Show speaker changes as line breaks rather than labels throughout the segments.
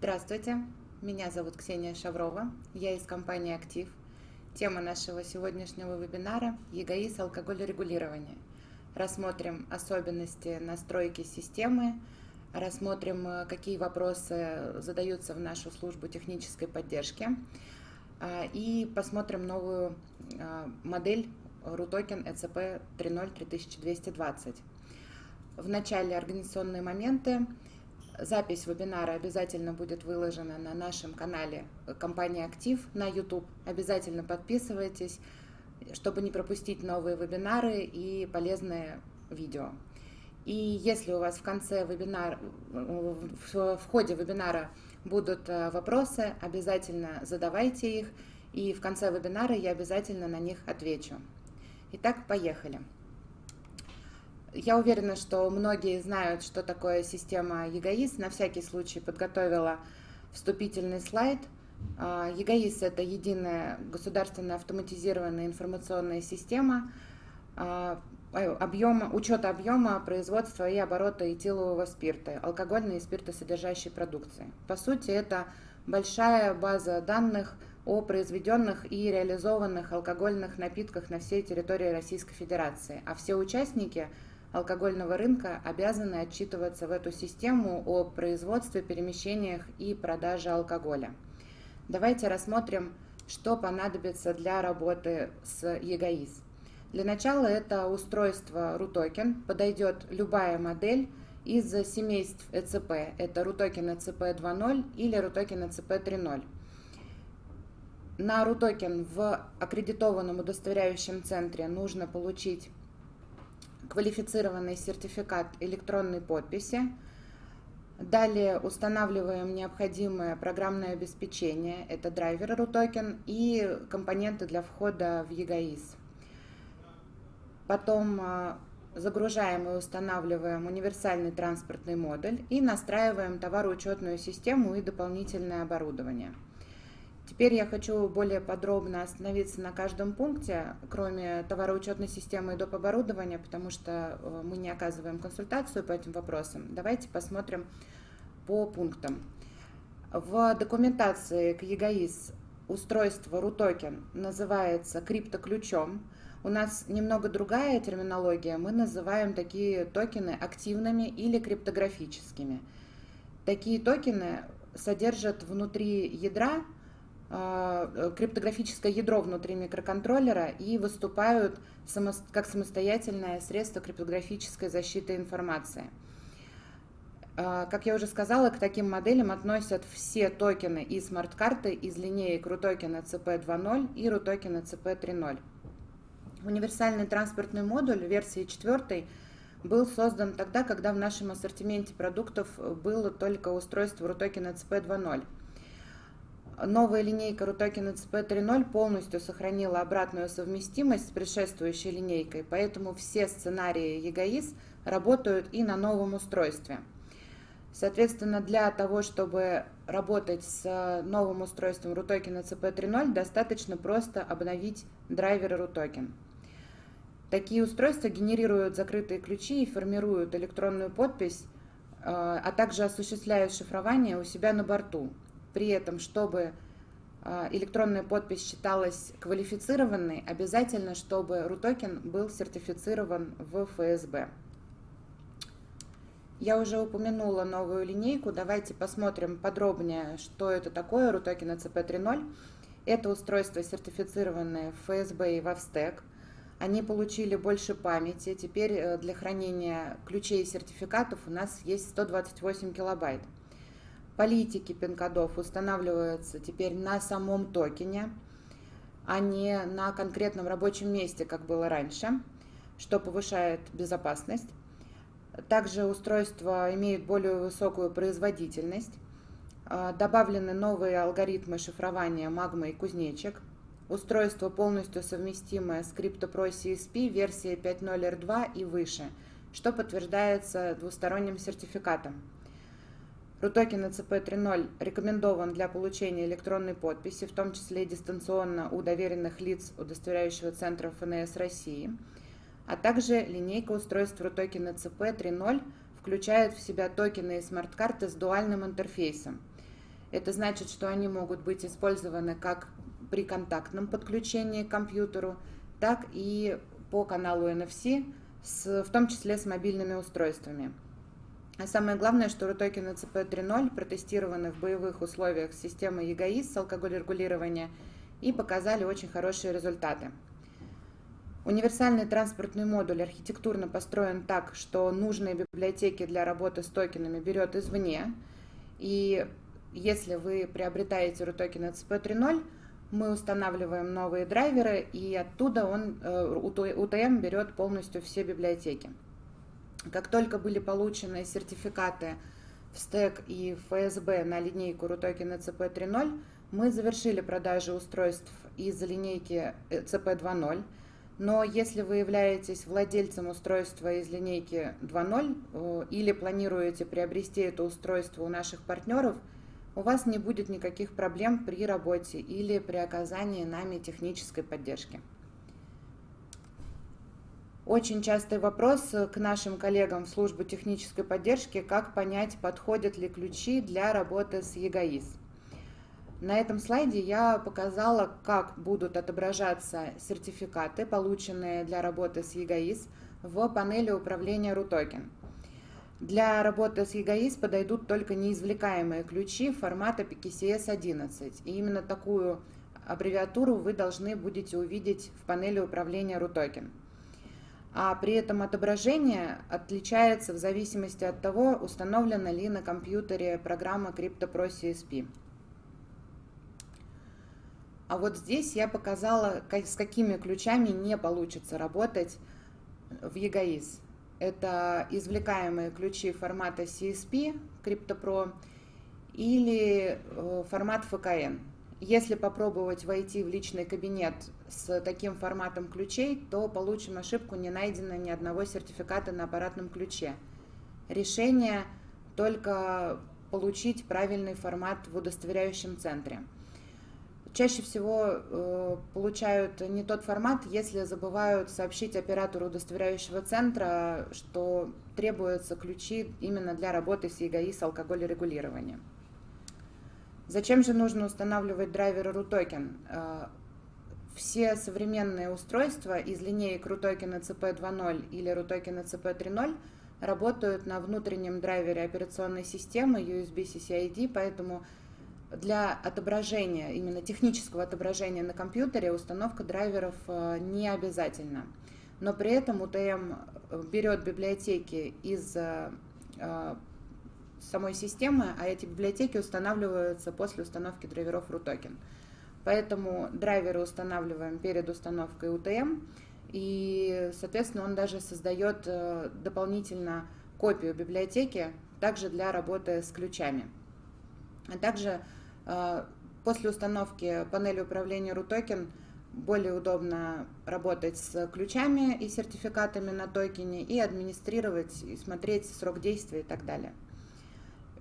Здравствуйте, меня зовут Ксения Шаврова, я из компании «Актив». Тема нашего сегодняшнего вебинара – ЕГАИС алкоголерегулирования. Рассмотрим особенности настройки системы, рассмотрим, э, какие вопросы задаются в нашу службу технической поддержки а, и посмотрим новую а, модель RUTOKEN ECP 3.0 3220. В начале организационные моменты – Запись вебинара обязательно будет выложена на нашем канале компании «Актив» на YouTube. Обязательно подписывайтесь, чтобы не пропустить новые вебинары и полезные видео. И если у вас в конце вебинара, в ходе вебинара будут э, вопросы, обязательно задавайте их, и в конце вебинара я обязательно на них отвечу. Итак, поехали. Я уверена, что многие знают, что такое система ЕГАИС. На всякий случай подготовила вступительный слайд. А, ЕГАИС – это единая государственная автоматизированная информационная система а, объема, учета объема производства и оборота этилового спирта, алкогольной и спиртосодержащей продукции. По сути, это большая база данных о произведенных и реализованных алкогольных напитках на всей территории Российской Федерации, а все участники – алкогольного рынка обязаны отчитываться в эту систему о производстве, перемещениях и продаже алкоголя. Давайте рассмотрим, что понадобится для работы с ЕГАИС. Для начала это устройство RUTOKEN, подойдет любая модель из семейств ЭЦП. Это RUTOKEN ECP 2.0 или RUTOKEN ECP 3.0. На RUTOKEN в аккредитованном удостоверяющем центре нужно получить квалифицированный сертификат электронной подписи. Далее устанавливаем необходимое программное обеспечение, это драйвер RUTOKEN и компоненты для входа в ЕГАИС. Потом а, загружаем и устанавливаем универсальный транспортный модуль и настраиваем товароучетную систему и дополнительное оборудование. Теперь я хочу более подробно остановиться на каждом пункте, кроме товароучетной системы и доп. оборудования, потому что э, мы не оказываем консультацию по этим вопросам. Давайте посмотрим по пунктам. В документации к ЕГАИС устройство RUTOKEN называется криптоключом. У нас немного другая терминология. Мы называем такие токены активными или криптографическими. Такие токены содержат внутри ядра криптографическое ядро внутри микроконтроллера и выступают как самостоятельное средство криптографической защиты информации. А, как я уже сказала, к таким моделям относят все токены и смарт-карты из линеек RUTOKEN ECP 2.0 и RUTOKEN ECP 3.0. Универсальный транспортный модуль версии 4 был создан тогда, когда в нашем ассортименте продуктов было только устройство RUTOKEN ECP 2.0. Новая линейка Rutoken ECP 3.0 полностью сохранила обратную совместимость с предшествующей линейкой, поэтому все сценарии EGAIS работают и на новом устройстве. Соответственно, для того, чтобы работать с новым устройством Rutoken ECP 3.0, достаточно просто обновить драйверы Rutoken. Такие устройства генерируют закрытые ключи и формируют электронную подпись, э, а также осуществляют шифрование у себя на борту – при этом, чтобы а, электронная подпись считалась квалифицированной, обязательно, чтобы RUTOKEN был сертифицирован в ФСБ. Я уже упомянула новую линейку, давайте посмотрим подробнее, что это такое RUTOKEN ECP 3.0. Это устройство сертифицированное в ФСБ и в Австек. Они получили больше памяти, теперь э, для хранения ключей и сертификатов у нас есть 128 килобайт. Политики пин-кодов устанавливаются теперь на самом токене, а не на конкретном рабочем месте, как было раньше, что повышает безопасность. Также устройство имеет более высокую производительность. А, добавлены новые алгоритмы шифрования Magma и Кузнечик. Устройство полностью совместимое с CryptoPro CSP версии 5.0 R2 и выше, что подтверждается двусторонним сертификатом. RUTOKEN ECP 3.0 рекомендован для получения электронной подписи, в том числе дистанционно у доверенных лиц удостоверяющего центра ФНС России, а также линейка устройств RUTOKEN ECP 3.0 включает в себя токены и смарт-карты с дуальным интерфейсом. Это значит, что они могут быть использованы как при контактном подключении к компьютеру, так и по каналу NFC, с, в том числе с мобильными устройствами. А самое главное, что RUTOKEN ECP 3.0 протестированы в боевых условиях с системой EGAIS с алкоголь-регулирования и показали очень хорошие результаты. Универсальный транспортный модуль архитектурно построен так, что нужные библиотеки для работы с токенами берет извне. И если вы приобретаете RUTOKEN ECP 3.0, мы устанавливаем новые драйверы, и оттуда он, UTM э, берет полностью все библиотеки. Как только были получены сертификаты в стек и ФСБ на линейку RUTOKEN ECP 3.0, мы завершили продажи устройств из линейки ECP 2.0, но если вы являетесь владельцем устройства из линейки 2.0 э, или планируете приобрести это устройство у наших партнеров – у вас не будет никаких проблем при работе или при оказании нами технической поддержки. Очень частый вопрос к нашим коллегам в службу технической поддержки, как понять, подходят ли ключи для работы с ЕГАИС. На этом слайде я показала, как будут отображаться сертификаты, полученные для работы с ЕГАИС в панели управления RUTOKEN. Для работы с EGAIS подойдут только неизвлекаемые ключи формата PKCS 11. И именно такую аббревиатуру вы должны будете увидеть в панели управления RUTOKEN. А при этом отображение отличается в зависимости от того, установлена ли на компьютере программа CryptoPro CSP. А вот здесь я показала, с какими ключами не получится работать в EGAIS. Это извлекаемые ключи формата CSP, CryptoPro, или э, формат FKN. Если попробовать войти в личный кабинет с таким форматом ключей, то получим ошибку «Не найдено ни одного сертификата на аппаратном ключе». Решение только получить правильный формат в удостоверяющем центре. Чаще всего э, получают не тот формат, если забывают сообщить оператору удостоверяющего центра, что требуются ключи именно для работы с ЕГАИ с алкоголерегулированием. Зачем же нужно устанавливать драйверы RUTOKEN? Все современные устройства из линеек RUTOKEN ECP 2.0 или RUTOKEN ECP 3.0 работают на внутреннем драйвере операционной системы USB CCID, поэтому для отображения, именно технического отображения на компьютере установка драйверов э, не обязательна. Но при этом UTM э, берет библиотеки из э, самой системы, а эти библиотеки устанавливаются после установки драйверов RUTOKEN. Поэтому драйверы устанавливаем перед установкой UTM, и, соответственно, он даже создает дополнительно копию библиотеки, также для работы с ключами. А также а, после установки панели управления RUTOKEN более удобно работать с ключами и сертификатами на токене и администрировать, и смотреть срок действия и так далее.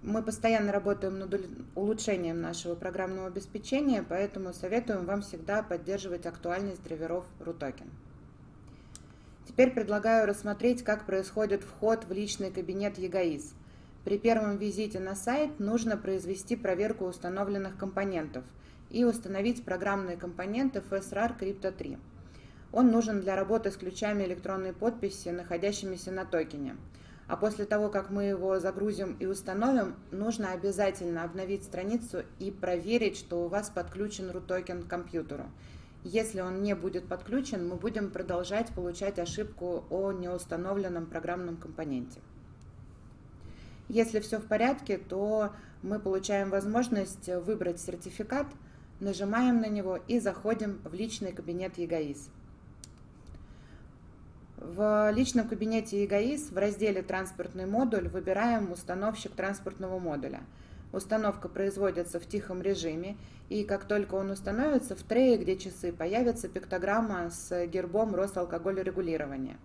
Мы постоянно работаем над улучшением нашего программного обеспечения, поэтому советуем вам всегда поддерживать актуальность драйверов RUTOKEN. Теперь предлагаю рассмотреть, как происходит вход в личный кабинет EGAIS – при первом визите на сайт нужно произвести проверку установленных компонентов и установить программные компоненты FSRAR Crypto 3. Он нужен для работы с ключами электронной подписи, находящимися на токене. А после того, как мы его загрузим и установим, нужно обязательно обновить страницу и проверить, что у вас подключен токен к компьютеру. Если он не будет подключен, мы будем продолжать получать ошибку о неустановленном программном компоненте. Если все в порядке, то мы получаем возможность выбрать сертификат, нажимаем на него и заходим в личный кабинет ЕГАИС. В личном кабинете ЕГАИС в разделе «Транспортный модуль» выбираем «Установщик транспортного модуля». Установка производится в тихом режиме, и как только он установится, в трее, где часы, появится пиктограмма с гербом Росалкогольрегулирования.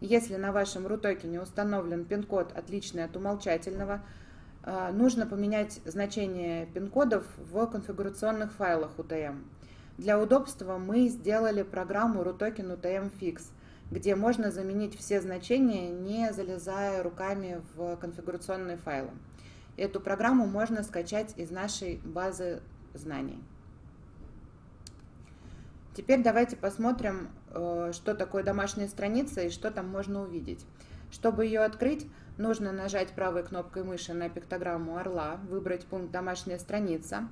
Если на вашем RUTOKEN установлен пин-код, отличный от умолчательного, а, нужно поменять значение пин-кодов в конфигурационных файлах UTM. Для удобства мы сделали программу RUTOKEN UTM Fix, где можно заменить все значения, не залезая руками в конфигурационные файлы. Эту программу можно скачать из нашей базы знаний. Теперь давайте посмотрим, э, что такое домашняя страница и что там можно увидеть. Чтобы ее открыть, нужно нажать правой кнопкой мыши на пиктограмму орла, выбрать пункт «Домашняя страница».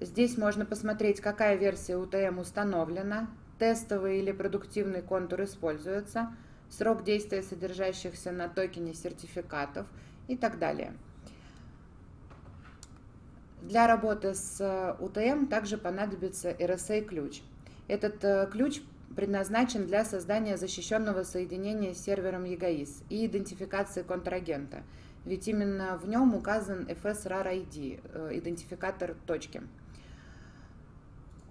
Здесь можно посмотреть, какая версия UTM установлена, тестовый или продуктивный контур используется, срок действия содержащихся на токене сертификатов и так далее. Для работы с UTM также понадобится RSA-ключ. Этот э, ключ предназначен для создания защищенного соединения с сервером EGAIS и идентификации контрагента, ведь именно в нем указан FSRAR ID, э, идентификатор точки.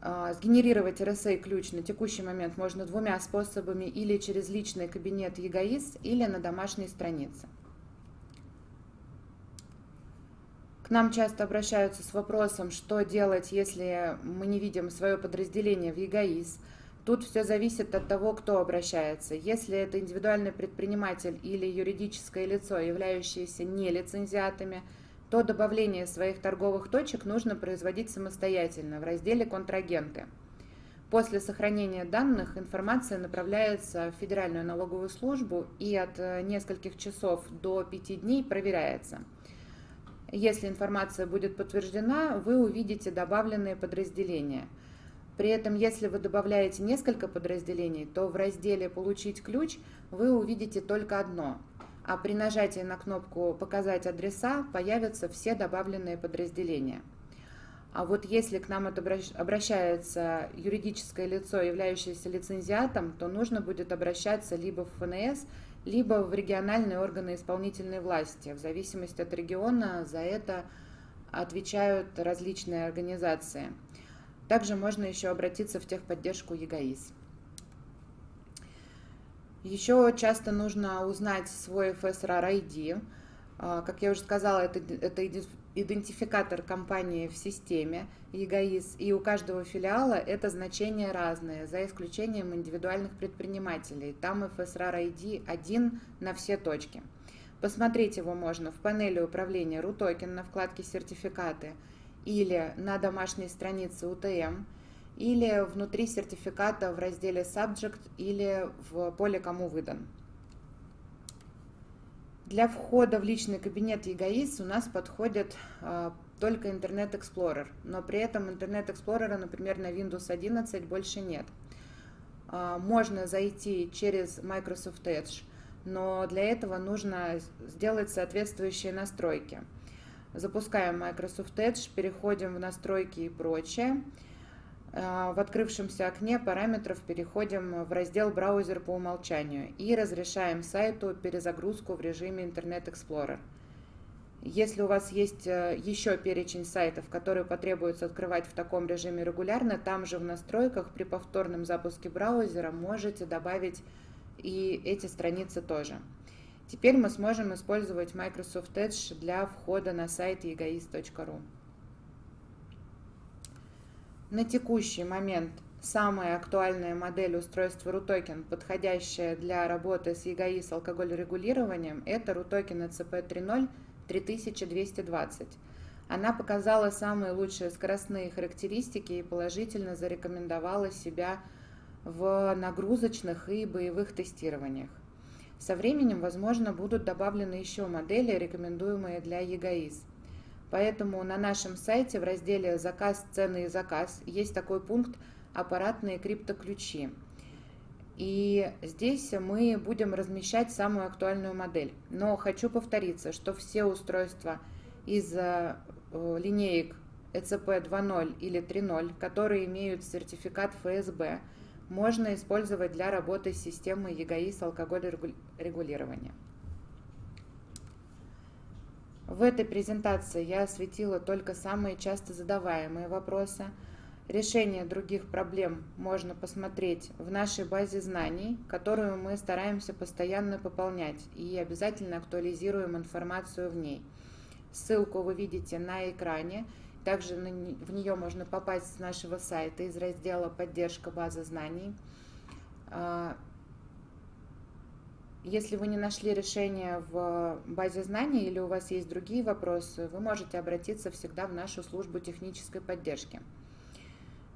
А, сгенерировать RSA-ключ на текущий момент можно двумя способами или через личный кабинет EGAIS, или на домашней странице. К нам часто обращаются с вопросом, что делать, если мы не видим свое подразделение в EGAIS. Тут все зависит от того, кто обращается. Если это индивидуальный предприниматель или юридическое лицо, являющееся нелицензиатами – то добавление своих торговых точек нужно производить самостоятельно в разделе «Контрагенты». После сохранения данных информация направляется в Федеральную налоговую службу и от э, нескольких часов до 5 дней проверяется. Если информация будет подтверждена, вы увидите добавленные подразделения. При этом, если вы добавляете несколько подразделений, то в разделе «Получить ключ» вы увидите только одно – а при нажатии на кнопку «Показать адреса» появятся все добавленные подразделения. А вот если к нам обращается юридическое лицо, являющееся лицензиатом, то нужно будет обращаться либо в ФНС, либо в региональные органы исполнительной власти. В зависимости от региона за это отвечают различные организации. Также можно еще обратиться в техподдержку ЕГАИС. Еще часто нужно узнать свой FSRAR ID. А, как я уже сказала, это, это идентификатор компании в системе ЕГАИС, и у каждого филиала это значение разное, за исключением индивидуальных предпринимателей. Там FSRAR ID один на все точки. Посмотреть его можно в панели управления RUTOKEN на вкладке «Сертификаты» или на домашней странице UTM – или внутри сертификата в разделе Subject или в поле «Кому выдан». Для входа в личный кабинет ЕГАИС у нас подходит э, только Internet Explorer, но при этом Internet Explorer, например, на Windows 11 больше нет. Э, можно зайти через Microsoft Edge, но для этого нужно сделать соответствующие настройки. Запускаем Microsoft Edge, переходим в настройки и прочее. А, в открывшемся окне параметров переходим в раздел «Браузер по умолчанию» и разрешаем сайту перезагрузку в режиме Internet Explorer. Если у вас есть э, еще перечень сайтов, которые потребуется открывать в таком режиме регулярно, там же в настройках при повторном запуске браузера можете добавить и эти страницы тоже. Теперь мы сможем использовать Microsoft Edge для входа на сайт egoist.ru. На текущий момент самая актуальная модель устройства RUTOKEN, подходящая для работы с EGI с алкоголь регулированием, это RUTOKEN ECP 3.0 3220. Она показала самые лучшие скоростные характеристики и положительно зарекомендовала себя в нагрузочных и боевых тестированиях. Со временем, возможно, будут добавлены еще модели, рекомендуемые для EGAIS. Поэтому на нашем сайте в разделе «Заказ, цены и заказ» есть такой пункт «Аппаратные криптоключи». И здесь мы будем размещать самую актуальную модель. Но хочу повториться, что все устройства из э, линеек ECP 2.0 или 3.0, которые имеют сертификат ФСБ, можно использовать для работы с системой ЕГАИС алкоголь регулирования. В этой презентации я осветила только самые часто задаваемые вопросы. Решение других проблем можно посмотреть в нашей базе знаний, которую мы стараемся постоянно пополнять и обязательно актуализируем информацию в ней. Ссылку вы видите на экране. Также в нее можно попасть с нашего сайта из раздела «Поддержка базы знаний». Если вы не нашли решение в базе знаний или у вас есть другие вопросы, вы можете обратиться всегда в нашу службу технической поддержки.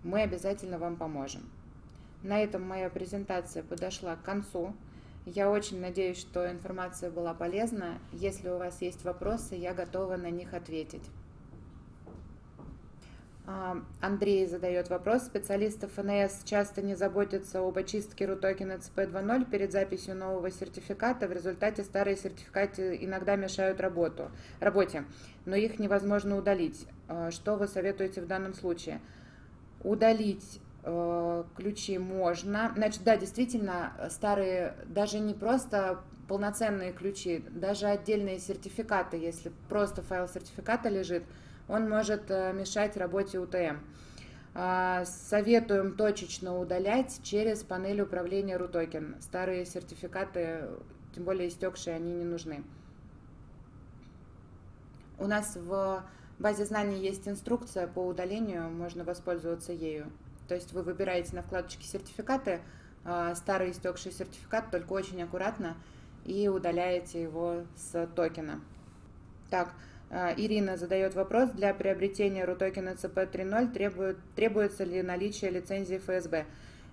Мы обязательно вам поможем. На этом моя презентация подошла к концу. Я очень надеюсь, что информация была полезна. Если у вас есть вопросы, я готова на них ответить. А, Андрей задает вопрос. Специалисты ФНС часто не заботятся об очистке рутокена CP 2.0 перед записью нового сертификата. В результате старые сертификаты иногда мешают работу, работе, но их невозможно удалить. А, что вы советуете в данном случае? Удалить э, ключи можно. Значит, да, действительно, старые, даже не просто полноценные ключи, даже отдельные сертификаты, если просто файл сертификата лежит – он может э, мешать работе УТМ. А, советуем точечно удалять через панель управления RUTOKEN. Старые сертификаты, тем более истекшие, они не нужны. У нас в базе знаний есть инструкция по удалению, можно воспользоваться ею. То есть вы выбираете на вкладочке сертификаты, а, старый истекший сертификат, только очень аккуратно, и удаляете его с токена. Так, Ирина задает вопрос, для приобретения RUTOKEN CP 3.0 требует, требуется ли наличие лицензии ФСБ?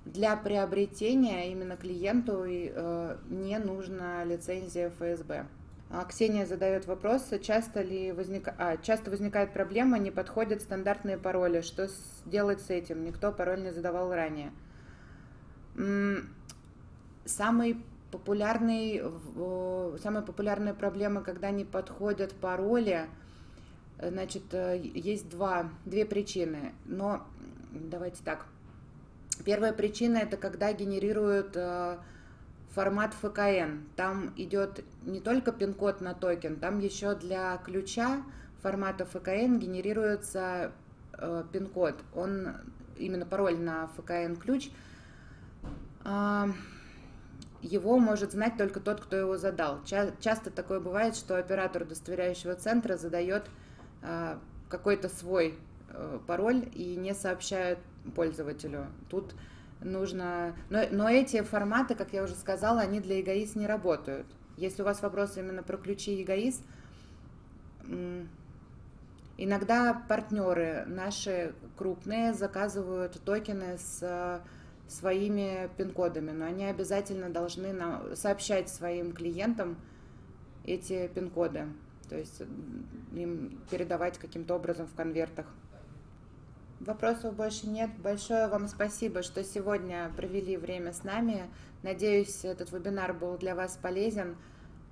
Для приобретения именно клиенту э, не нужна лицензия ФСБ. А Ксения задает вопрос, часто ли возник... а, часто возникает проблема, не подходят стандартные пароли. Что делать с этим? Никто пароль не задавал ранее. Самый популярный, самая популярная проблема, когда не подходят пароли, э, значит, э, есть два, две причины. Но давайте так. Первая причина это когда генерируют э, формат ФКН. Там идет не только пин-код на токен, там еще для ключа формата ФКН генерируется пин-код. Он именно пароль на ФКН ключ а, его может знать только тот, кто его задал. Ча- часто такое бывает, что оператор удостоверяющего центра задает э, какой-то свой э, пароль и не сообщает пользователю. Тут нужно... Но, но эти форматы, как я уже сказала, они для эгоист не работают. Если у вас вопросы именно про ключи эгоист, иногда партнеры наши крупные заказывают токены с своими пин-кодами, но они обязательно должны нам сообщать своим клиентам эти пин-коды, то есть им передавать каким-то образом в конвертах. Вопросов больше нет. Большое вам спасибо, что сегодня провели время с нами. Надеюсь, этот вебинар был для вас полезен.